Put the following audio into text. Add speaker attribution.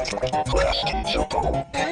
Speaker 1: Questions of the whole game?